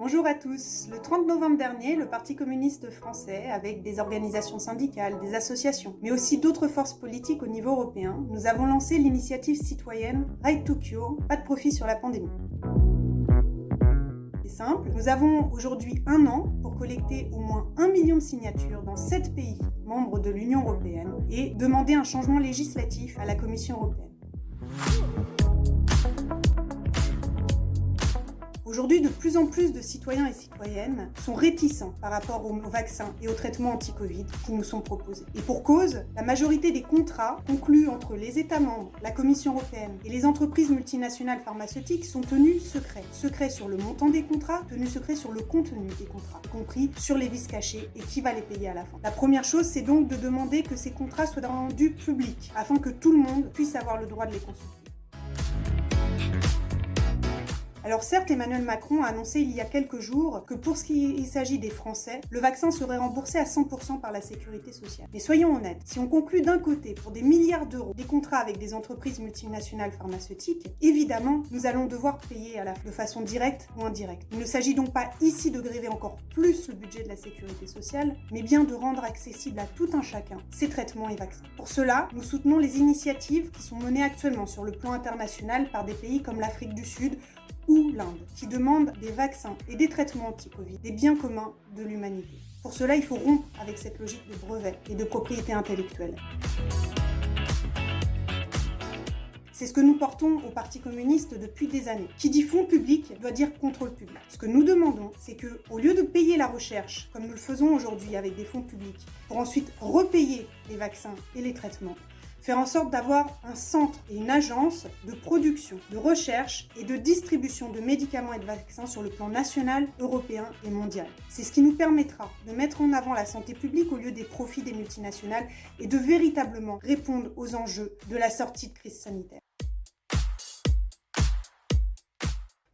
Bonjour à tous. Le 30 novembre dernier, le Parti communiste français, avec des organisations syndicales, des associations, mais aussi d'autres forces politiques au niveau européen, nous avons lancé l'initiative citoyenne Right to Cure, pas de profit sur la pandémie. C'est simple, nous avons aujourd'hui un an pour collecter au moins un million de signatures dans sept pays membres de l'Union européenne et demander un changement législatif à la Commission européenne. Aujourd'hui, de plus en plus de citoyens et citoyennes sont réticents par rapport aux vaccins et aux traitements anti-Covid qui nous sont proposés. Et pour cause, la majorité des contrats conclus entre les États membres, la Commission européenne et les entreprises multinationales pharmaceutiques sont tenus secrets. Secrets sur le montant des contrats, tenus secrets sur le contenu des contrats, y compris sur les vices cachés et qui va les payer à la fin. La première chose, c'est donc de demander que ces contrats soient rendus publics, afin que tout le monde puisse avoir le droit de les consulter. Alors certes, Emmanuel Macron a annoncé il y a quelques jours que pour ce qui s'agit des Français, le vaccin serait remboursé à 100% par la sécurité sociale. Mais soyons honnêtes, si on conclut d'un côté pour des milliards d'euros des contrats avec des entreprises multinationales pharmaceutiques, évidemment, nous allons devoir payer de façon directe ou indirecte. Il ne s'agit donc pas ici de gréver encore plus le budget de la sécurité sociale, mais bien de rendre accessible à tout un chacun ces traitements et vaccins. Pour cela, nous soutenons les initiatives qui sont menées actuellement sur le plan international par des pays comme l'Afrique du Sud ou l'Inde, qui demandent des vaccins et des traitements anti-Covid, des biens communs de l'humanité. Pour cela, il faut rompre avec cette logique de brevet et de propriété intellectuelle. C'est ce que nous portons au Parti communiste depuis des années. Qui dit fonds public doit dire contrôle public. Ce que nous demandons, c'est que, au lieu de payer la recherche, comme nous le faisons aujourd'hui avec des fonds publics, pour ensuite repayer les vaccins et les traitements, faire en sorte d'avoir un centre et une agence de production, de recherche et de distribution de médicaments et de vaccins sur le plan national, européen et mondial. C'est ce qui nous permettra de mettre en avant la santé publique au lieu des profits des multinationales et de véritablement répondre aux enjeux de la sortie de crise sanitaire.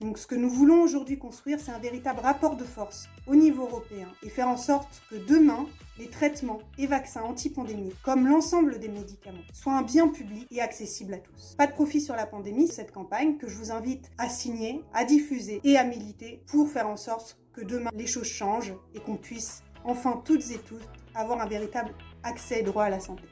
Donc ce que nous voulons aujourd'hui construire, c'est un véritable rapport de force au niveau européen et faire en sorte que demain, les traitements et vaccins anti-pandémie, comme l'ensemble des médicaments, soient un bien public et accessible à tous. Pas de profit sur la pandémie, cette campagne que je vous invite à signer, à diffuser et à militer pour faire en sorte que demain les choses changent et qu'on puisse enfin toutes et tous avoir un véritable accès et droit à la santé.